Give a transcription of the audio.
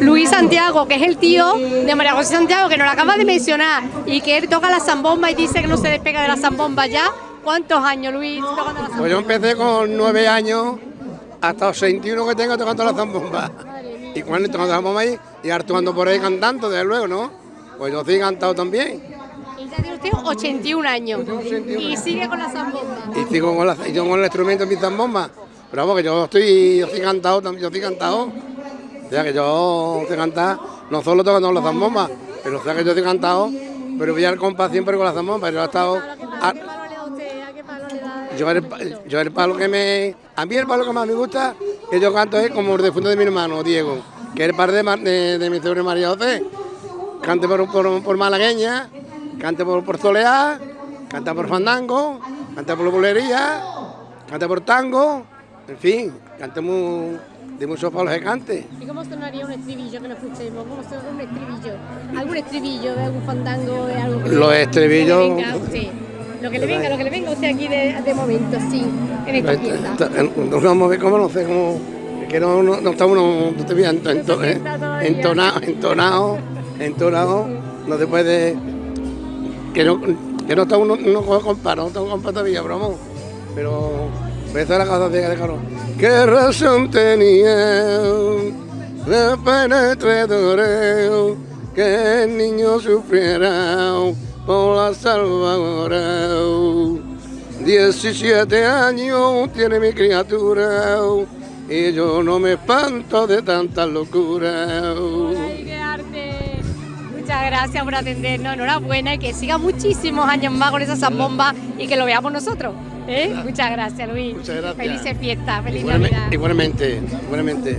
Luis Santiago, que es el tío de María José Santiago, que nos lo acaba de mencionar, y que él toca la zambomba y dice que no se despega de la zambomba ya. ¿Cuántos años, Luis, tocando la zambomba? Pues yo empecé con nueve años, hasta los 61 que tengo tocando la zambomba. Y cuando tocando la zambomba ahí, y ahora tocando por ahí cantando, desde luego, ¿no? Pues yo sí he cantado también. Y ya tiene usted 81 años. Y sigue con la zambomba. Y sigo con, la, y yo con el instrumento de mi zambomba. Pero vamos, que yo estoy, yo estoy cantado, yo estoy cantado. O sea, que yo estoy cantado, no solo tocando la zambomba, pero o sea que yo estoy cantado, pero voy al compás siempre con la zambomba. Yo he estado... a- ¿Qué palo le da usted? ¿A qué palo le da? yo el, yo el palo que me... A mí el palo que más me gusta que yo canto es como el difunto de mi hermano, Diego, que es el par de, de, de mi sobrina María José. Cante por, por, por malagueña, cante por, por soleá, canta por fandango, canta por bulería, canta por tango, en fin, cante mu- de muchos palos que cante. ¿Y cómo sonaría un estribillo que no escuchemos? ¿Cómo sonaría un estribillo? ¿Algún estribillo de algún fandango? De algo que Los estribillos- que le venga a usted? Lo que le venga, lo que le venga usted aquí de, de momento, sí, en esta fiesta. Nos vamos a ver cómo, no sé, cómo... que no, no, no está uno, no te veas ento- ento- eh, entonado, entonado, entonado, no te puede... Que no, que no está uno, no compara, no está compa todavía. Pero esa es la cosa de, Carlos. ¿Qué razón tenía de penetrador que el niño sufriera por la salvadora? 17 años tiene mi criatura y yo no me espanto de tanta locura. ¡Ay, qué arte! Muchas gracias por atendernos, enhorabuena y que siga muchísimos años más con esa zambomba y que lo veamos nosotros. ¿Eh? Muchas gracias, Luis. Muchas gracias. Felices fiestas, feliz Igualmente, Navidad. igualmente, igualmente.